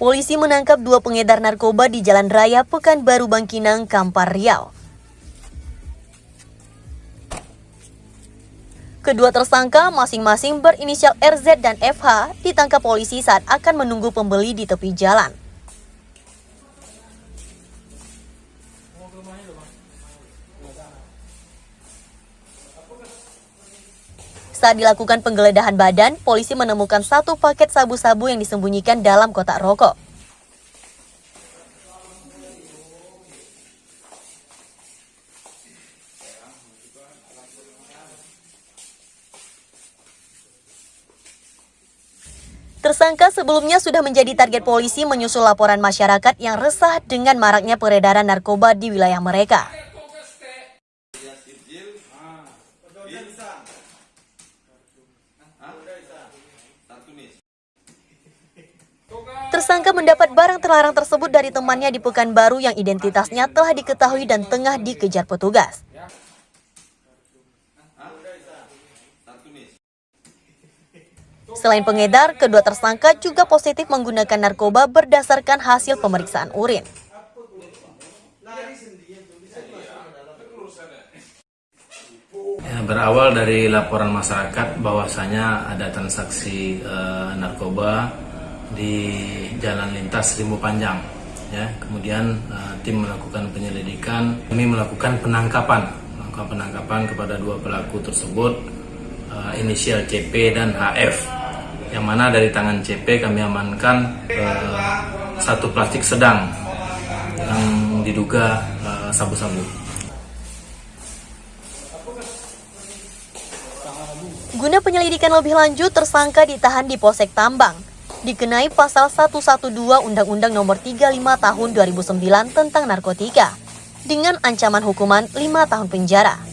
Polisi menangkap dua pengedar narkoba di Jalan Raya Pekanbaru Bangkinang, Kampar Riau. Kedua tersangka masing-masing berinisial RZ dan FH ditangkap polisi saat akan menunggu pembeli di tepi jalan. Saat dilakukan penggeledahan badan, polisi menemukan satu paket sabu-sabu yang disembunyikan dalam kotak rokok. Tersangka sebelumnya sudah menjadi target polisi menyusul laporan masyarakat yang resah dengan maraknya peredaran narkoba di wilayah mereka. Tersangka mendapat barang terlarang tersebut dari temannya di Pekanbaru yang identitasnya telah diketahui dan tengah dikejar petugas. Selain pengedar, kedua tersangka juga positif menggunakan narkoba berdasarkan hasil pemeriksaan urin. Ya, berawal dari laporan masyarakat bahwasanya ada transaksi eh, narkoba di jalan lintas Rimbo Panjang. Ya, kemudian eh, tim melakukan penyelidikan, kami melakukan penangkapan, melakukan penangkapan kepada dua pelaku tersebut, eh, inisial CP dan HF. Yang mana dari tangan CP kami amankan eh, satu plastik sedang yang diduga eh, sabu-sabu. Guna penyelidikan lebih lanjut, tersangka ditahan di Polsek Tambang. Dikenai pasal 112 Undang-Undang Nomor 35 Tahun 2009 tentang narkotika dengan ancaman hukuman 5 tahun penjara.